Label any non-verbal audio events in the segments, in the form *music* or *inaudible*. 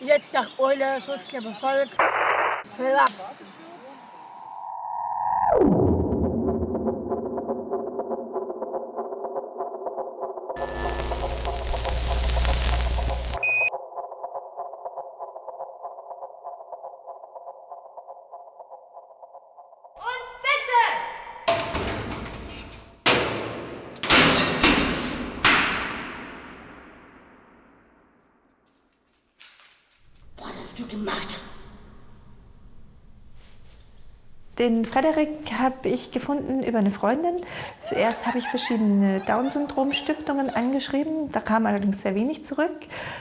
Jetzt nach Eule, Schutzkleppe Volk. Verlapp. Du gemacht? Den Frederik habe ich gefunden über eine Freundin. Zuerst habe ich verschiedene Down-Syndrom-Stiftungen angeschrieben. Da kam allerdings sehr wenig zurück.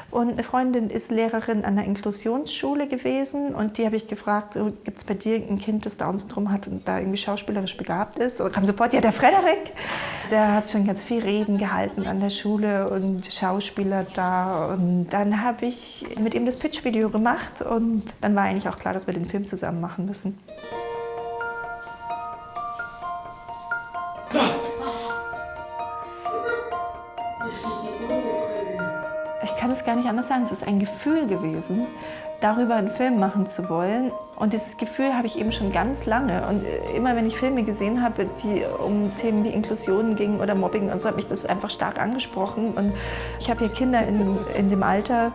Und eine Freundin ist Lehrerin an der Inklusionsschule gewesen. Und die habe ich gefragt, gibt es bei dir ein Kind, das Down-Syndrom hat und da irgendwie schauspielerisch begabt ist? Und kam sofort, ja, der Frederik. Der hat schon ganz viel Reden gehalten an der Schule und Schauspieler da. Und dann habe ich mit ihm das Pitch-Video gemacht. Und dann war eigentlich auch klar, dass wir den Film zusammen machen müssen. Es gar nicht anders sagen, es ist ein Gefühl gewesen, darüber einen Film machen zu wollen. Und dieses Gefühl habe ich eben schon ganz lange. Und immer wenn ich Filme gesehen habe, die um Themen wie Inklusion gingen oder Mobbing und so, hat mich das einfach stark angesprochen. Und ich habe hier Kinder in, in dem Alter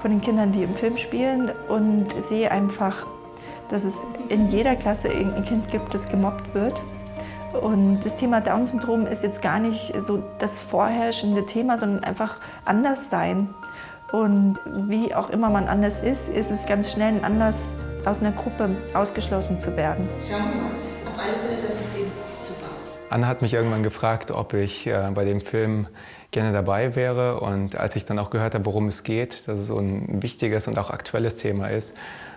von den Kindern, die im Film spielen und sehe einfach, dass es in jeder Klasse irgendein Kind gibt, das gemobbt wird. Und das Thema Down-Syndrom ist jetzt gar nicht so das vorherrschende Thema, sondern einfach anders sein. Und wie auch immer man anders ist, ist es ganz schnell ein Anlass, aus einer Gruppe ausgeschlossen zu werden. Schau mal, auf alle Fälle sieht sie super aus. Anna hat mich irgendwann gefragt, ob ich äh, bei dem Film gerne dabei wäre. Und als ich dann auch gehört habe, worum es geht, dass es so ein wichtiges und auch aktuelles Thema ist,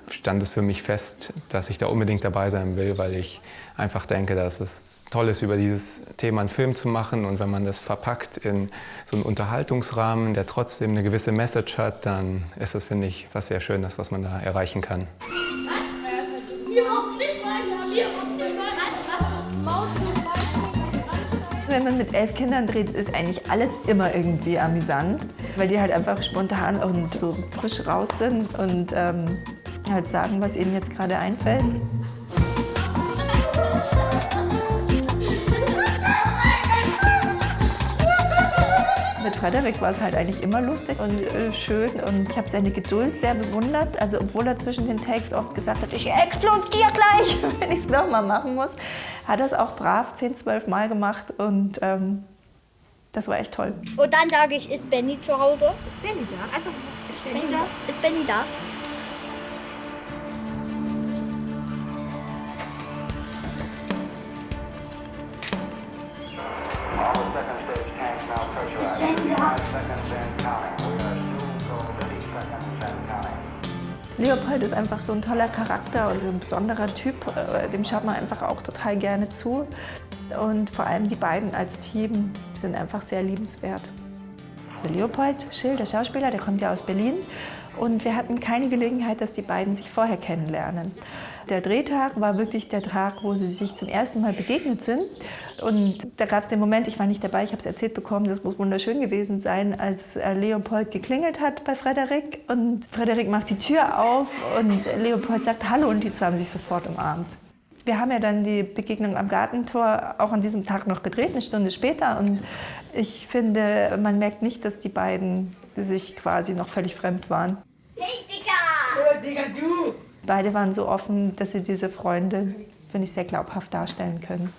stand es für mich fest, dass ich da unbedingt dabei sein will, weil ich einfach denke, dass es toll ist, über dieses Thema einen Film zu machen. Und wenn man das verpackt in so einen Unterhaltungsrahmen, der trotzdem eine gewisse Message hat, dann ist das, finde ich, was sehr Schönes, was man da erreichen kann. Wenn man mit elf Kindern dreht, ist eigentlich alles immer irgendwie amüsant, weil die halt einfach spontan und so frisch raus sind und ähm, halt sagen, was ihnen jetzt gerade einfällt. Mit Frederik war es halt eigentlich immer lustig und äh, schön und ich habe seine Geduld sehr bewundert. Also obwohl er zwischen den Takes oft gesagt hat, ich explodiere gleich, *laughs* wenn ich es nochmal machen muss, hat er es auch brav 10, 12 Mal gemacht und ähm, das war echt toll. Und dann sage ich, ist Benny zu Hause? Ist Benny da? Einfach, ist Benny Benny da? da? Ist Benny da? Leopold ist einfach so ein toller Charakter und so ein besonderer Typ. äh, Dem schaut man einfach auch total gerne zu. Und vor allem die beiden als Team sind einfach sehr liebenswert. Leopold Schill, der Schauspieler, der kommt ja aus Berlin. Und wir hatten keine Gelegenheit, dass die beiden sich vorher kennenlernen. Der Drehtag war wirklich der Tag, wo sie sich zum ersten Mal begegnet sind. Und da gab es den Moment, ich war nicht dabei, ich habe es erzählt bekommen, das muss wunderschön gewesen sein, als äh, Leopold geklingelt hat bei Frederik. Und Frederik macht die Tür auf und Leopold sagt Hallo und die zwei haben sich sofort umarmt. Wir haben ja dann die Begegnung am Gartentor auch an diesem Tag noch gedreht, eine Stunde später. Und ich finde, man merkt nicht, dass die beiden sich quasi noch völlig fremd waren. Hey, Digga! Beide waren so offen, dass sie diese Freunde, finde ich, sehr glaubhaft darstellen können.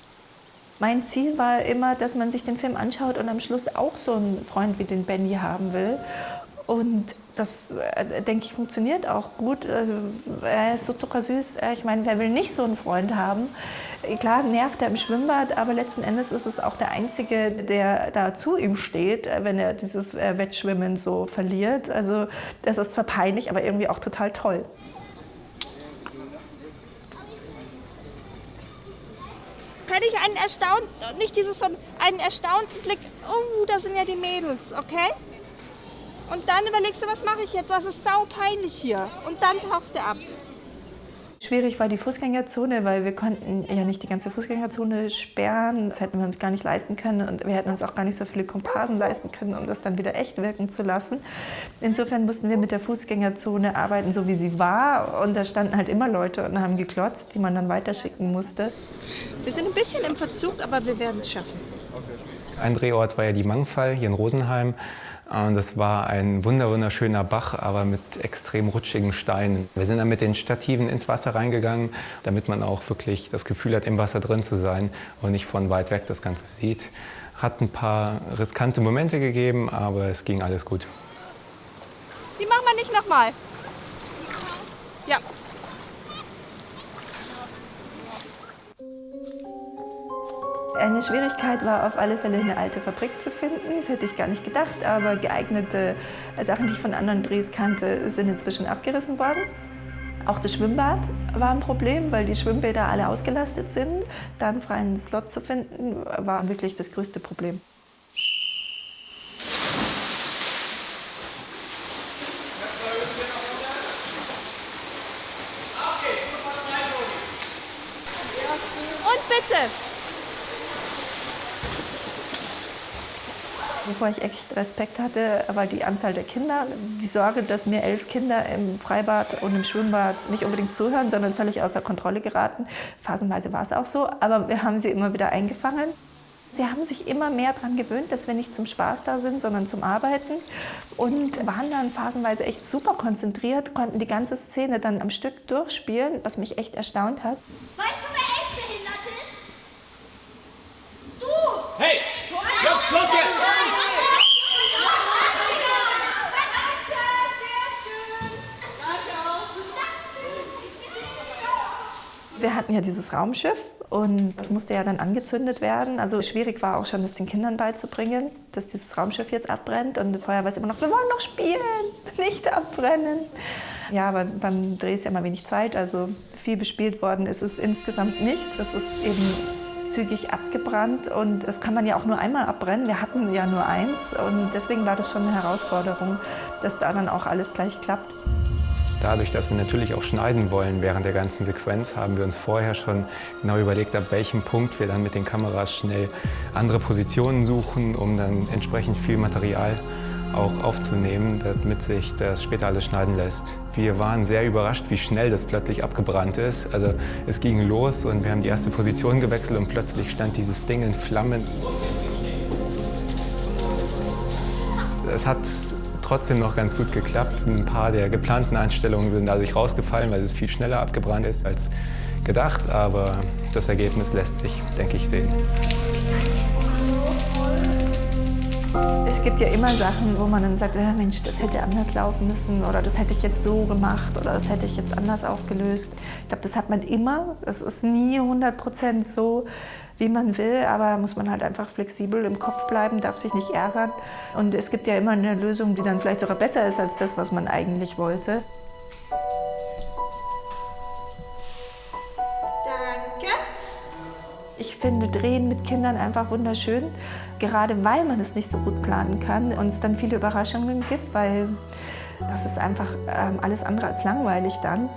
Mein Ziel war immer, dass man sich den Film anschaut und am Schluss auch so einen Freund wie den Benny haben will. Und das, äh, denke ich, funktioniert auch gut. Also, Er ist so zuckersüß. Äh, Ich meine, wer will nicht so einen Freund haben? Äh, Klar nervt er im Schwimmbad, aber letzten Endes ist es auch der Einzige, der da zu ihm steht, wenn er dieses Wettschwimmen so verliert. Also das ist zwar peinlich, aber irgendwie auch total toll. Kann ich einen erstaunten, nicht dieses so einen erstaunten Blick, oh, da sind ja die Mädels, okay? Und dann überlegst du, was mache ich jetzt? Das ist sau peinlich hier. Und dann tauchst du ab. Schwierig war die Fußgängerzone, weil wir konnten ja nicht die ganze Fußgängerzone sperren. Das hätten wir uns gar nicht leisten können und wir hätten uns auch gar nicht so viele Komparsen leisten können, um das dann wieder echt wirken zu lassen. Insofern mussten wir mit der Fußgängerzone arbeiten, so wie sie war. Und da standen halt immer Leute und haben geklotzt, die man dann weiterschicken musste. Wir sind ein bisschen im Verzug, aber wir werden es schaffen. Ein Drehort war ja die Mangfall hier in Rosenheim. Und das war ein wunderschöner Bach, aber mit extrem rutschigen Steinen. Wir sind dann mit den Stativen ins Wasser reingegangen, damit man auch wirklich das Gefühl hat, im Wasser drin zu sein und nicht von weit weg das Ganze sieht. Hat ein paar riskante Momente gegeben, aber es ging alles gut. Die machen wir nicht nochmal. Ja. Eine Schwierigkeit war auf alle Fälle eine alte Fabrik zu finden. Das hätte ich gar nicht gedacht, aber geeignete Sachen, die ich von anderen Drehs kannte, sind inzwischen abgerissen worden. Auch das Schwimmbad war ein Problem, weil die Schwimmbäder alle ausgelastet sind. Da einen freien Slot zu finden, war wirklich das größte Problem. Und bitte. Wovor ich echt Respekt hatte, war die Anzahl der Kinder. Die Sorge, dass mir elf Kinder im Freibad und im Schwimmbad nicht unbedingt zuhören, sondern völlig außer Kontrolle geraten. Phasenweise war es auch so, aber wir haben sie immer wieder eingefangen. Sie haben sich immer mehr daran gewöhnt, dass wir nicht zum Spaß da sind, sondern zum Arbeiten und waren dann phasenweise echt super konzentriert, konnten die ganze Szene dann am Stück durchspielen, was mich echt erstaunt hat. Weißt du, wer echt behindert ist? Du! Hey! Stopp, Schluss jetzt! Wir hatten ja dieses Raumschiff und das musste ja dann angezündet werden. Also schwierig war auch schon, das den Kindern beizubringen, dass dieses Raumschiff jetzt abbrennt. Und vorher war es immer noch, wir wollen noch spielen, *laughs* nicht abbrennen. Ja, aber beim Dreh ist ja immer wenig Zeit, also viel bespielt worden ist es insgesamt nicht. Das ist eben zügig abgebrannt und das kann man ja auch nur einmal abbrennen. Wir hatten ja nur eins und deswegen war das schon eine Herausforderung, dass da dann auch alles gleich klappt. Dadurch, dass wir natürlich auch schneiden wollen während der ganzen Sequenz, haben wir uns vorher schon genau überlegt, ab welchem Punkt wir dann mit den Kameras schnell andere Positionen suchen, um dann entsprechend viel Material auch aufzunehmen, damit sich das später alles schneiden lässt. Wir waren sehr überrascht, wie schnell das plötzlich abgebrannt ist. Also es ging los und wir haben die erste Position gewechselt und plötzlich stand dieses Ding in Flammen. Es hat trotzdem noch ganz gut geklappt. Ein paar der geplanten Einstellungen sind dadurch rausgefallen, weil es viel schneller abgebrannt ist als gedacht. Aber das Ergebnis lässt sich, denke ich, sehen. Es gibt ja immer Sachen, wo man dann sagt, ja, Mensch, das hätte anders laufen müssen oder das hätte ich jetzt so gemacht oder das hätte ich jetzt anders aufgelöst. Ich glaube, das hat man immer. Es ist nie 100 Prozent so, wie man will, aber muss man halt einfach flexibel im Kopf bleiben, darf sich nicht ärgern. Und es gibt ja immer eine Lösung, die dann vielleicht sogar besser ist als das, was man eigentlich wollte. Danke. Ich finde Drehen mit Kindern einfach wunderschön, gerade weil man es nicht so gut planen kann und es dann viele Überraschungen gibt, weil das ist einfach ähm, alles andere als langweilig dann.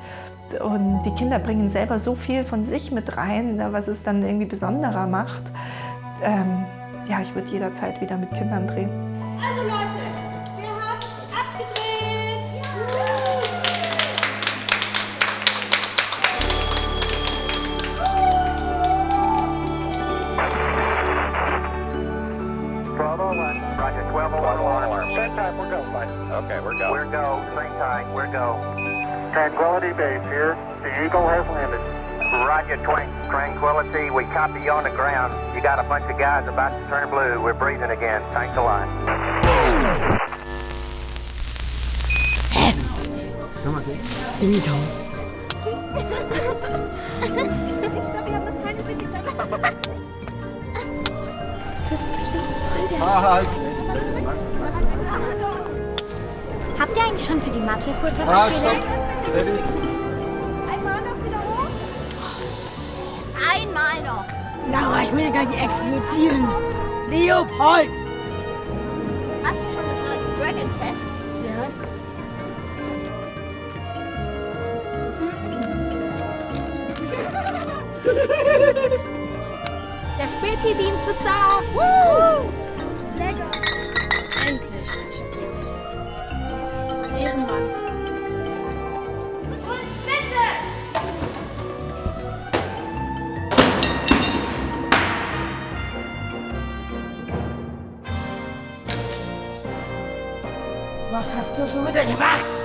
Und die Kinder bringen selber so viel von sich mit rein, was es dann irgendwie besonderer macht. Ähm, ja, ich würde jederzeit wieder mit Kindern drehen. Also Leute, Tranquility. We copy you on the ground. You got a bunch of guys about to turn blue. We're breathing again. Thanks a lot. Ich glaube, wir haben noch keine Witze. Das wird bestimmt Friede. Habt ihr eigentlich schon für die Mathe kurz Ah, stopp. Ladies. Laura, ich will gleich explodieren. Leopold! Hast du schon das neue Dragon Set? Ja. *laughs* Der Spätdienst ist da. Lecker. Endlich. Ich. Ehrenmann. وقت هست تو سو وقت